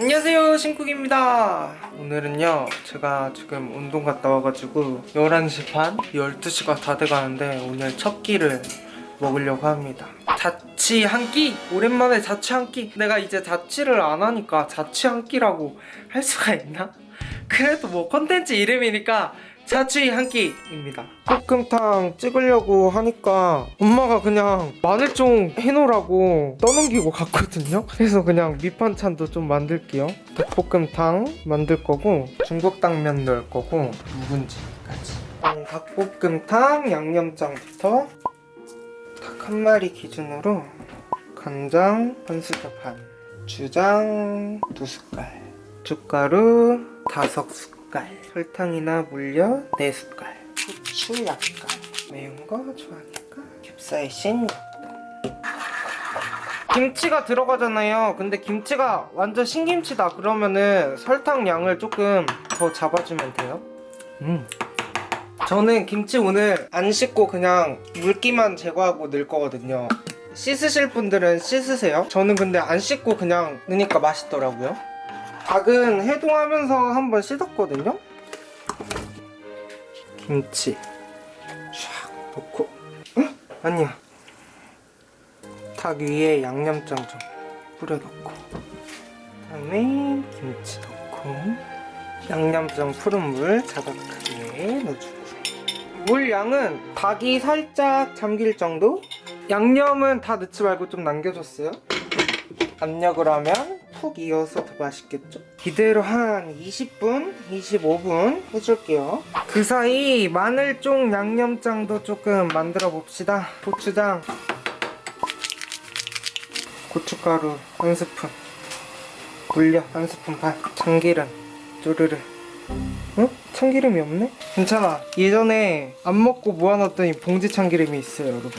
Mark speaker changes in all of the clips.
Speaker 1: 안녕하세요 신쿡입니다 오늘은요 제가 지금 운동 갔다 와가지고 11시 반? 12시가 다 돼가는데 오늘 첫 끼를 먹으려고 합니다 자취 한 끼! 오랜만에 자취 한 끼! 내가 이제 자취를 안 하니까 자취 한 끼라고 할 수가 있나? 그래도 뭐 컨텐츠 이름이니까 자취 한 끼입니다. 볶음탕 찍으려고 하니까 엄마가 그냥 마늘종 해놓으라고 떠넘기고 갔거든요. 그래서 그냥 밑반찬도 좀 만들게요. 닭볶음탕 만들 거고 중국 당면 넣을 거고 묵은지까지. 음, 닭볶음탕 양념장부터 닭 한 마리 기준으로 간장 한 숟갈 반 주장 두 숟갈 춧가루 다섯 숟갈 설탕이나 물엿 네 숟갈. 후추 약간. 매운 거 좋아하니까 캡사이신 약간. 김치가 들어가잖아요. 근데 김치가 완전 신김치다. 그러면은 설탕 양을 조금 더 잡아주면 돼요. 음. 저는 김치 오늘 안 씻고 그냥 물기만 제거하고 넣을 거거든요. 씻으실 분들은 씻으세요. 저는 근데 안 씻고 그냥 넣으니까 맛있더라고요 닭은 해동하면서 한번 씻었거든요. 김치 샥 넣고. 응? 아니야. 닭 위에 양념장 좀 뿌려 넣고. 그다음에 김치 넣고. 양념장 푸른 물 자작하게 넣어주고. 물 양은 닭이 살짝 잠길 정도? 양념은 다 넣지 말고 좀 남겨줬어요. 압력을 하면 푹 이어서 더 맛있겠죠? 이대로 한 20분, 25분 해줄게요 그 사이 마늘종 양념장도 조금 만들어 봅시다 고추장 고춧가루 한 스푼 물엿 한 스푼 반 참기름 쪼르르 응? 참기름이 없네? 괜찮아 예전에 안 먹고 모아놨더니 봉지 참기름이 있어요 여러분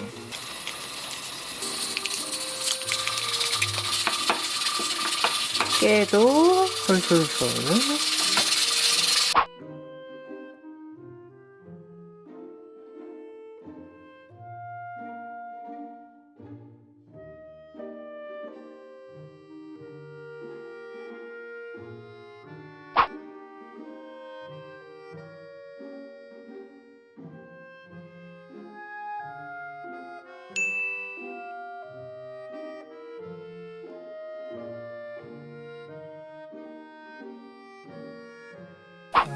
Speaker 1: 깨도 솔솔솔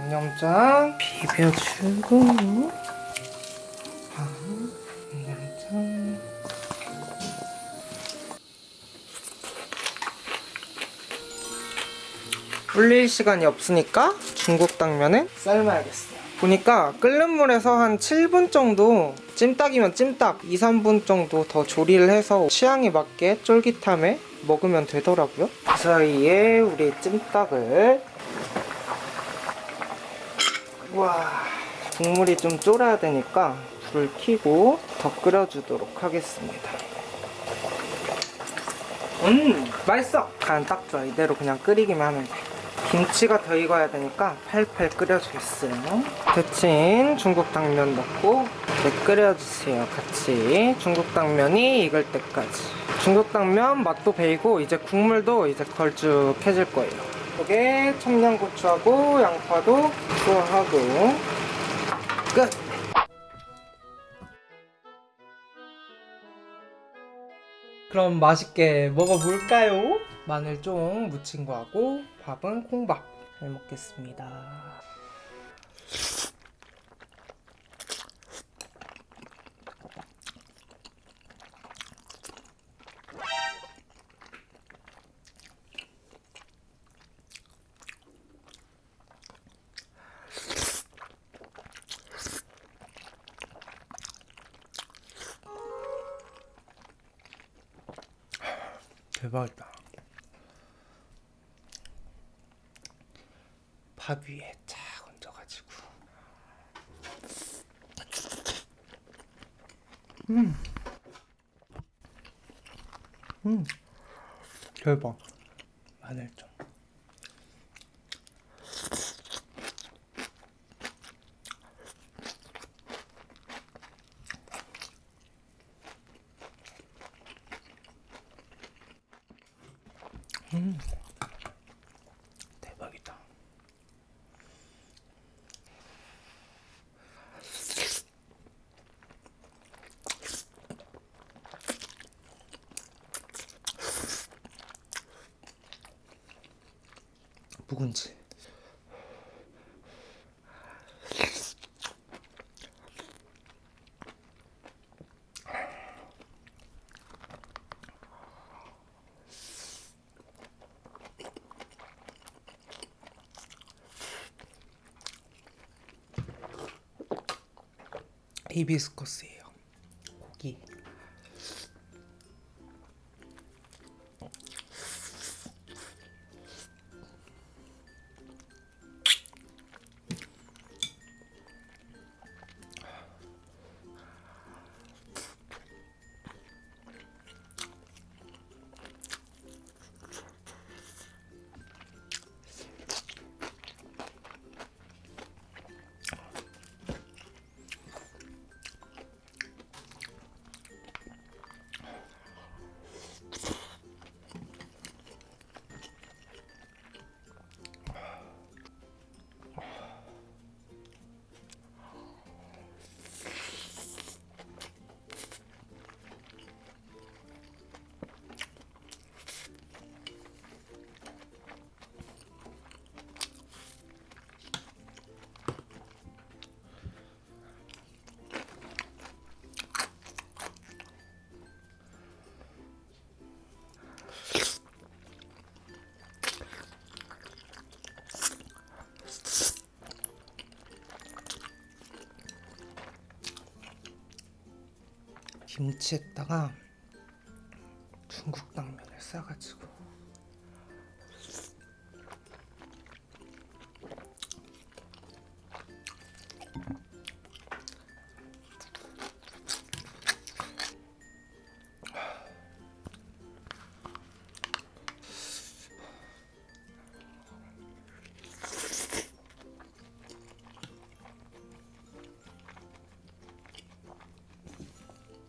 Speaker 1: 양념장 비벼주고 아, 불릴 시간이 없으니까 중국 당면은 삶아야겠어요. 보니까 끓는 물에서 한 7분 정도 찜닭이면 찜닭 2, 3분 정도 더 조리를 해서 취향에 맞게 쫄깃함에 먹으면 되더라고요. 그 사이에 우리 찜닭을 와 국물이 좀 쫄아야 되니까 불을 켜고 더 끓여주도록 하겠습니다. 음 맛있어. 간 딱 좋아. 이대로 그냥 끓이기만 하면 돼. 김치가 더 익어야 되니까 팔팔 끓여주겠어요. 데친 중국 당면 넣고 네, 끓여주세요. 같이. 중국 당면이 익을 때까지. 중국 당면 맛도 배이고 이제 국물도 이제 걸쭉해질 거예요 여기에 청양고추하고 양파도 투하하고 끝! 그럼 맛있게 먹어볼까요? 마늘 좀 무친 거하고 밥은 콩밥 잘 먹겠습니다 대박이다 밥 위에 쫙 얹어가지고 음. 음. 대박 마늘 좀 음. 묵은지. 히비스커스예요. 고기. 김치에다가 중국 당면을 싸가지고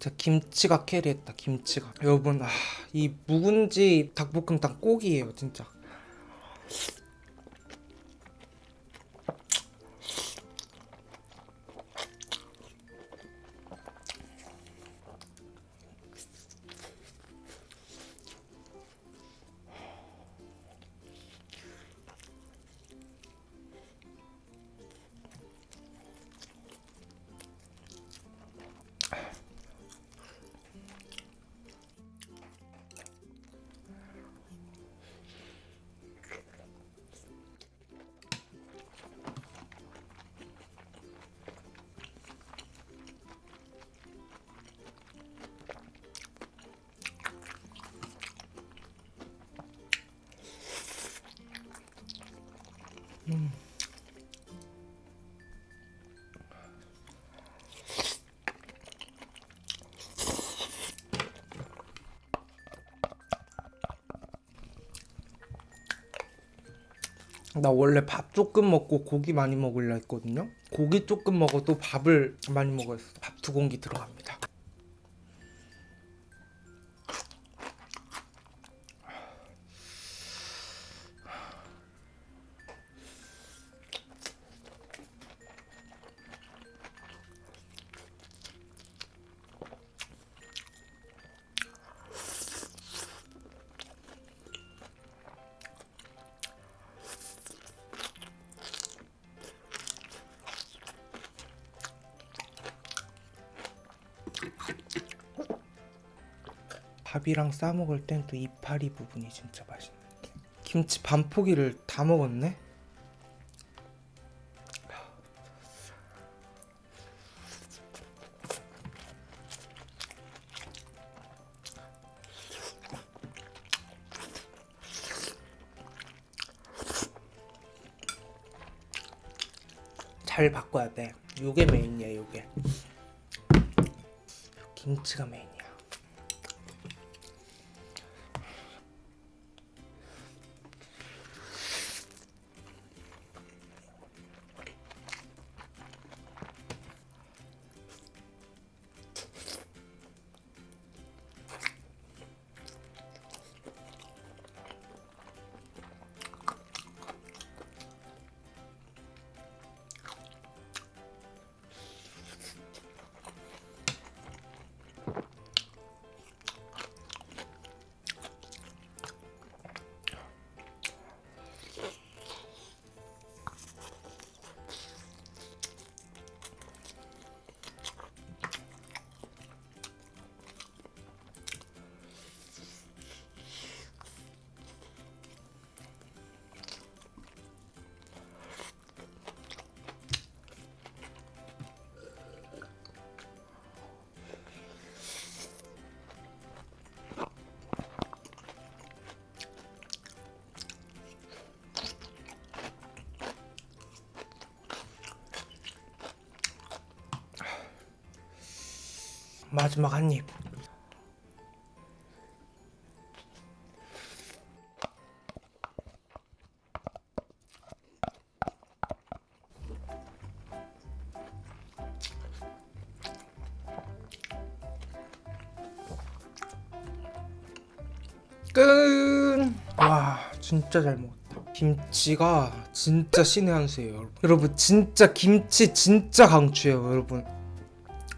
Speaker 1: 진짜 김치가 캐리했다 김치가. 여러분 아, 이 묵은지 닭볶음탕 꼭이에요 진짜 나 원래 밥 조금 먹고 고기 많이 먹으려 했거든요. 고기 조금 먹어도 밥을 많이 먹었어. 밥 두 공기 들어갑니다 밥이랑 싸 먹을 땐 또 이파리 부분이 진짜 맛있네. 김치 반 포기를 다 먹었네. 잘 바꿔야 돼. 요게 메인이야, 요게. 김치가 메인 마지막 한 입. 끝! 와, 진짜 잘 먹었다. 김치가 진짜 신의 한 수예요, 여러분. 여러분, 진짜 김치 진짜 강추예요, 여러분.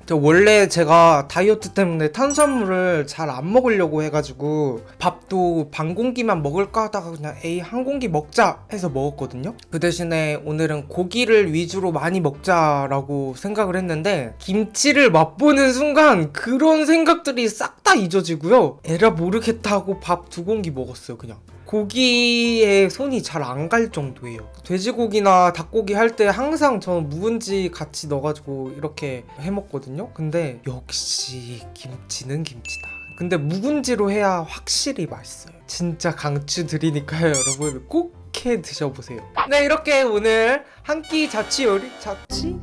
Speaker 1: 저 원래 제가 다이어트 때문에 탄수화물을 잘 안 먹으려고 해가지고 밥도 반 공기만 먹을까 하다가 그냥 에이 한 공기 먹자. 해서 먹었거든요. 그 대신에 오늘은 고기를 위주로 많이 먹자라고 생각을 했는데 김치를 맛보는 순간 그런 생각들이 싹 다 잊어지고요 에라 모르겠다. 하고 밥 두 공기 먹었어요 그냥 고기에 손이 잘 안 갈 정도예요. 돼지고기나 닭고기 할 때 항상 저는 묵은지 같이 넣어가지고 이렇게 해 먹거든요. 근데 역시 김치는 김치다. 근데 묵은지로 해야 확실히 맛있어요. 진짜 강추 드리니까요, 여러분 꼭 해 드셔보세요. 네, 이렇게 오늘 한 끼 자취 요리 자취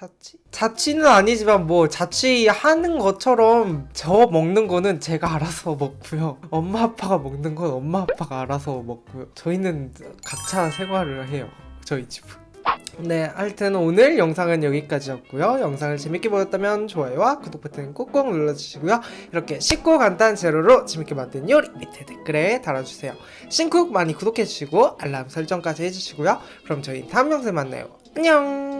Speaker 1: 자취? 자취는 아니지만 뭐 자취하는 것처럼 저 먹는 거는 제가 알아서 먹고요. 엄마 아빠가 먹는 건 엄마 아빠가 알아서 먹고요. 저희는 각자 생활을 해요. 저희 집은. 네, 하여튼 오늘 영상은 여기까지였고요. 영상을 재밌게 보셨다면 좋아요와 구독 버튼 꼭꼭 눌러주시고요. 이렇게 쉽고 간단한 재료로 재밌게 만든 요리 밑에 댓글에 달아주세요. 신쿡 많이 구독해주시고 알람 설정까지 해주시고요. 그럼 저희 다음 영상에 만나요. 안녕!